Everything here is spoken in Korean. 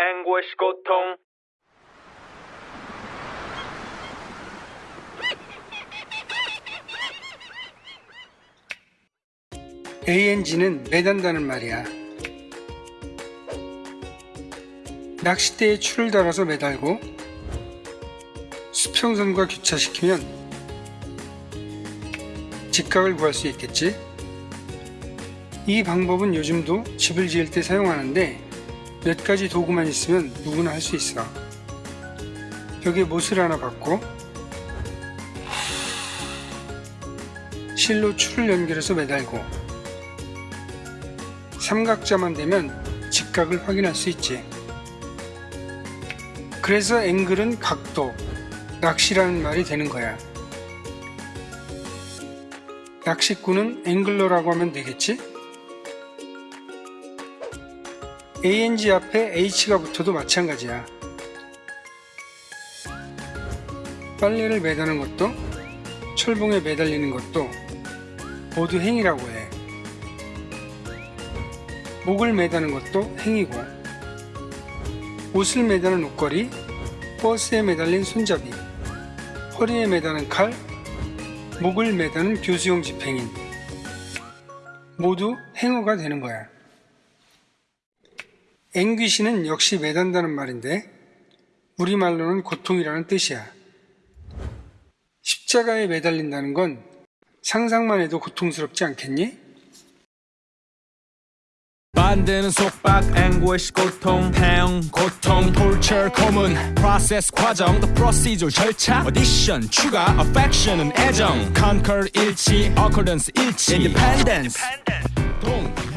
anguish, 고통. ANG는 매단다는 말이야. 낚싯대에 줄을 달아서 매달고 수평선과 교차시키면 직각을 구할 수 있겠지. 이 방법은 요즘도 집을 지을 때 사용하는데 몇 가지 도구만 있으면 누구나 할 수 있어. 벽에 못을 하나 박고 실로 줄을 연결해서 매달고 삼각자만 되면 직각을 확인할 수 있지. 그래서 앵글은 각도, 낚시라는 말이 되는 거야. 낚시꾼은 앵글러라고 하면 되겠지? ANG 앞에 H가 붙어도 마찬가지야. 빨래를 매다는 것도 철봉에 매달리는 것도 모두 행이라고 해. 목을 매다는 것도 행이고 옷을 매다는 옷걸이, 버스에 매달린 손잡이, 허리에 매다는 칼, 목을 매다는 교수용 집행인 모두 행어가 되는 거야. 앵귀시는 역시 매단다는 말인데 우리말로는 고통이라는 뜻이야. 십자가에 매달린다는 건 상상만 해도 고통스럽지 않겠니? 반대는 속박, anguish, 고통, 행, 고통, torture, 고문, process, 과정, the procedure, 절차, audition, 추가, affection은 애정, conquer, 일치, occurrence, 일치, independence, 동,